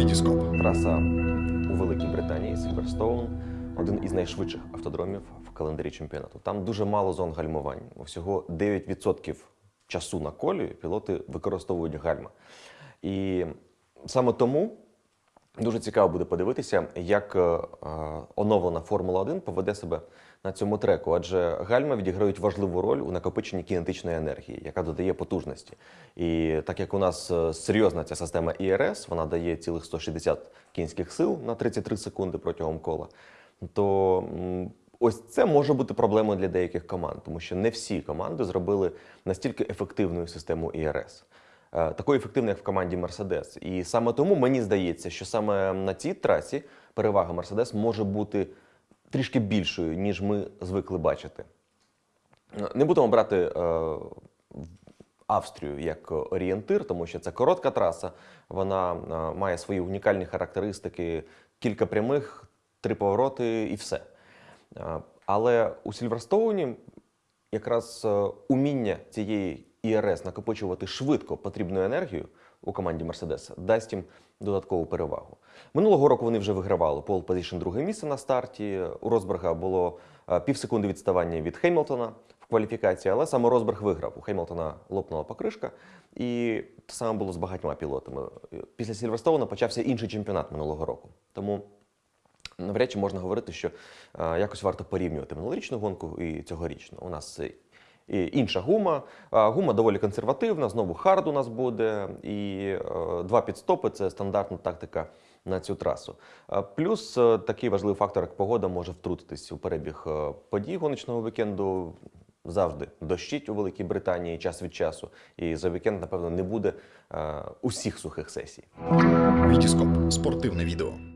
Вітіскоп. Траса у Великій Британії Сільверстоун один із найшвидших автодромів в календарі чемпіонату. Там дуже мало зон гальмувань. Всього 9% часу на колі пілоти використовують гальма. І саме тому дуже цікаво буде подивитися, як е, е, оновлена Формула 1 поведе себе на цьому треку, адже гальма відіграють важливу роль у накопиченні кінетичної енергії, яка додає потужності. І так як у нас е, серйозна ця система ІРС, вона дає цілих 160 кінських сил на 33 секунди протягом кола, то ось це може бути проблемою для деяких команд, тому що не всі команди зробили настільки ефективну систему ІРС. Е, Такою ефективною, як в команді Мерседес. І саме тому мені здається, що саме на цій трасі перевага Мерседес може бути трішки більшою, ніж ми звикли бачити. Не будемо брати е, Австрію як орієнтир, тому що це коротка траса. Вона е, має свої унікальні характеристики, кілька прямих, три повороти і все. Е, Але у Сільверстоуні якраз е, уміння цієї ERS накопичувати швидко потрібну енергію у команді Мерседес дасть їм додаткову перевагу. Минулого року вони вже вигравали pole position друге місце на старті. У Росберга було е, півсекунди відставання від Хемілтона в кваліфікації, але саме Росберг виграв. У Хемілтона лопнула покришка, і те саме було з багатьма пілотами. Після Сільверстоуна почався інший чемпіонат минулого року. Тому навряд чи можна говорити, що е, якось варто порівнювати минулорічну гонку і цьогорічну. У нас інша гума. Гума доволі консервативна, знову hard у нас буде, і е, два піт-стопи це стандартна тактика на цю трасу. Плюс е, такий важливий фактор, як погода, може втрутитись у перебіг е, подій гоночного вікенду. Завжди дощить у Великій Британії час від часу, і за вікенд, напевно, не буде усіх сухих сесій. Вітіскоп. Спортивне відео.